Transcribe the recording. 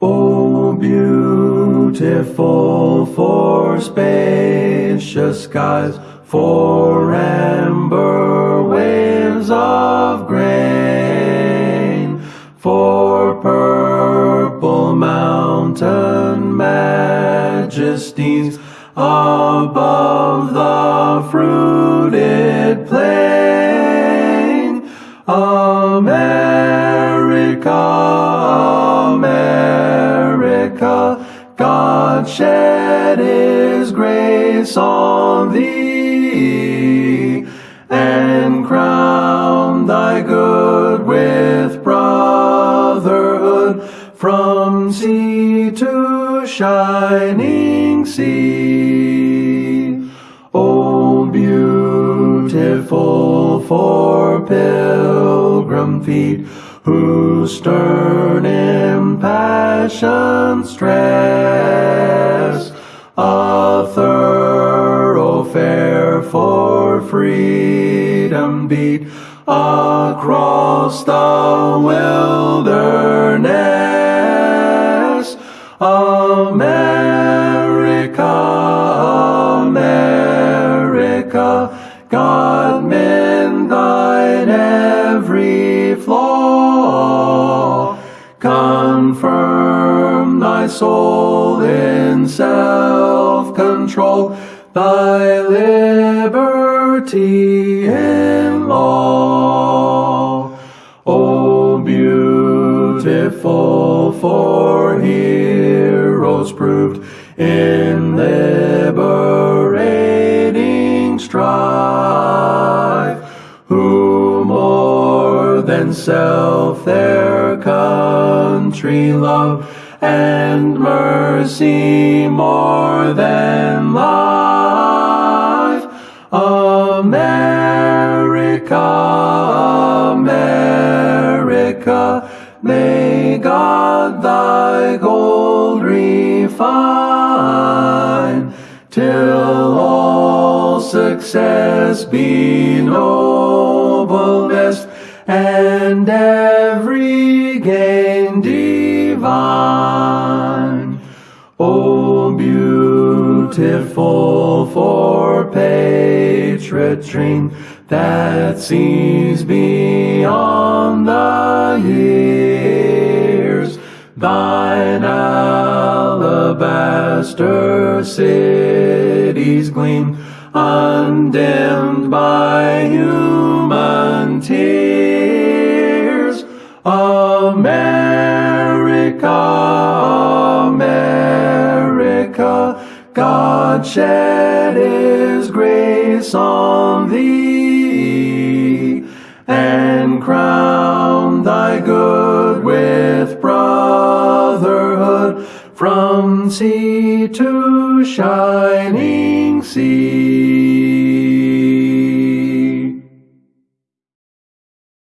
O beautiful for spacious skies, for amber waves of grain, for purple mountain majesties above the fruited plain. America, shed His grace on thee and crown thy good with brotherhood from sea to shining sea. O beautiful for pilgrim feet whose stern impassioned stress freedom beat across the wilderness. America, America, God mend thine every flaw. Confirm thy soul in self-control, thy liberty in law. O beautiful for heroes proved in liberating strife, who more than self their country love and mercy more than life. America, America, may God thy gold refine till all success be nobleness and every gain divine. O beautiful for patriotry that sees beyond the years, thine alabaster cities gleam undimmed by human tears. America, God shed His grace on thee and crown thy good with brotherhood from sea to shining sea.